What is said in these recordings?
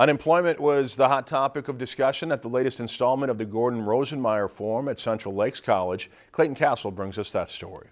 Unemployment was the hot topic of discussion at the latest installment of the Gordon Rosenmeier Forum at Central Lakes College. Clayton Castle brings us that story.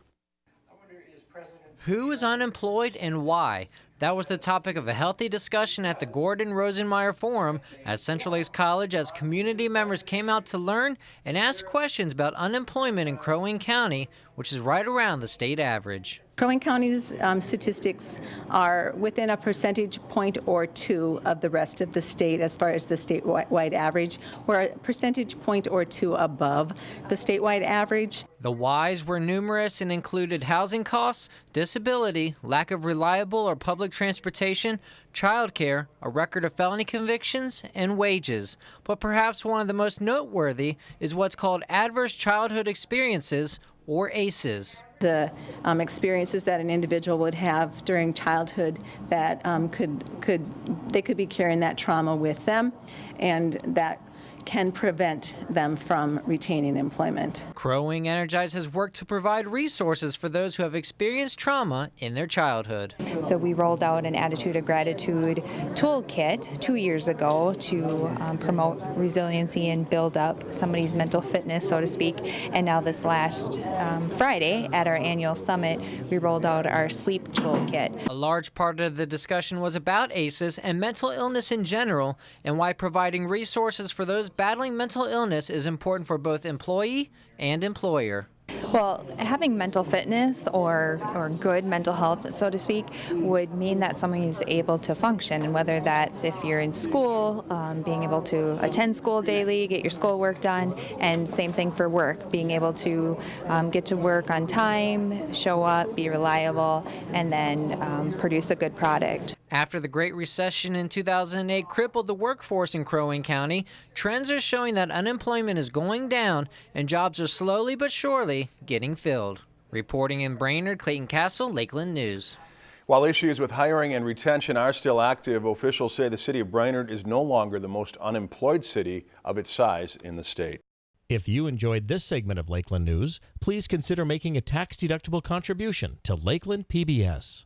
Who is unemployed and why? That was the topic of a healthy discussion at the Gordon Rosenmeier Forum at Central Lakes College as community members came out to learn and ask questions about unemployment in Crow Wing County, which is right around the state average. Crow Wing County's um, statistics are within a percentage point or two of the rest of the state as far as the statewide average. We're a percentage point or two above the statewide average. The whys were numerous and included housing costs, disability, lack of reliable or public transportation, childcare, a record of felony convictions, and wages. But perhaps one of the most noteworthy is what's called adverse childhood experiences, or ACEs the um, experiences that an individual would have during childhood that um, could could they could be carrying that trauma with them and that can prevent them from retaining employment. Crow Wing Energize has worked to provide resources for those who have experienced trauma in their childhood. So we rolled out an Attitude of Gratitude toolkit two years ago to um, promote resiliency and build up somebody's mental fitness, so to speak. And now this last um, Friday at our annual summit, we rolled out our sleep toolkit. A large part of the discussion was about ACEs and mental illness in general and why providing resources for those battling mental illness is important for both employee and employer. Well, having mental fitness or, or good mental health, so to speak, would mean that someone is able to function. And whether that's if you're in school, um, being able to attend school daily, get your schoolwork done, and same thing for work, being able to um, get to work on time, show up, be reliable, and then um, produce a good product. After the Great Recession in 2008 crippled the workforce in Crow Wing County, trends are showing that unemployment is going down and jobs are slowly but surely getting filled. Reporting in Brainerd, Clayton Castle, Lakeland News. While issues with hiring and retention are still active, officials say the city of Brainerd is no longer the most unemployed city of its size in the state. If you enjoyed this segment of Lakeland News, please consider making a tax-deductible contribution to Lakeland PBS.